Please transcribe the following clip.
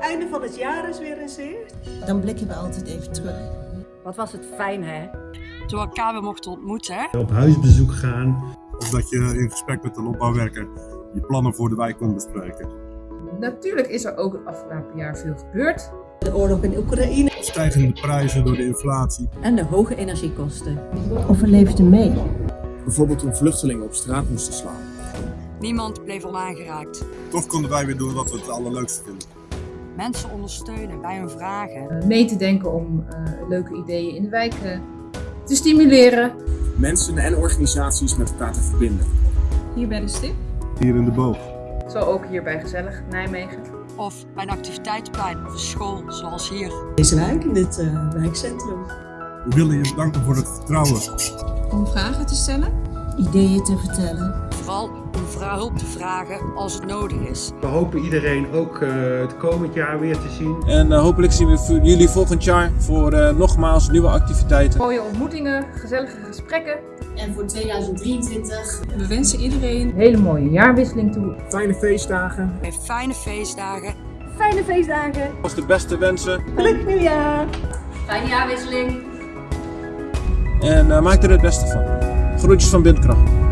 Einde van het jaar is weer in zicht. Dan blikken we altijd even terug. Wat was het fijn, hè? Toen we elkaar weer mochten ontmoeten. Hè? Op huisbezoek gaan. Of dat je in gesprek met een opbouwwerker je plannen voor de wijk kon bespreken. Natuurlijk is er ook het afgelopen jaar veel gebeurd. De oorlog in Oekraïne. Stijgende prijzen door de inflatie. En de hoge energiekosten. Of we leefden mee. Bijvoorbeeld toen vluchtelingen op straat moesten slaan. Niemand bleef onaangeraakt. Toch konden wij weer doen wat we het allerleukste vinden. Mensen ondersteunen bij hun vragen. Uh, mee te denken om uh, leuke ideeën in de wijk uh, te stimuleren. Mensen en organisaties met elkaar te verbinden. Hier bij de stip. Hier in de boog. Zo ook hier bij Gezellig Nijmegen. Of bij een activiteitenplein of een school, zoals hier. Deze wijk, in dit uh, wijkcentrum. We willen je bedanken voor het vertrouwen. Om vragen te stellen. Ideeën te vertellen. Vooral hulp te vragen als het nodig is. We hopen iedereen ook uh, het komend jaar weer te zien. En uh, hopelijk zien we jullie volgend jaar voor uh, nogmaals nieuwe activiteiten. Mooie ontmoetingen, gezellige gesprekken. En voor 2023 we wensen iedereen een hele mooie jaarwisseling toe. Fijne feestdagen. En fijne feestdagen. Fijne feestdagen. Als de beste wensen. Gelukkig nieuwjaar. Fijne jaarwisseling. En maak er het beste van. Groetjes van Bindkracht.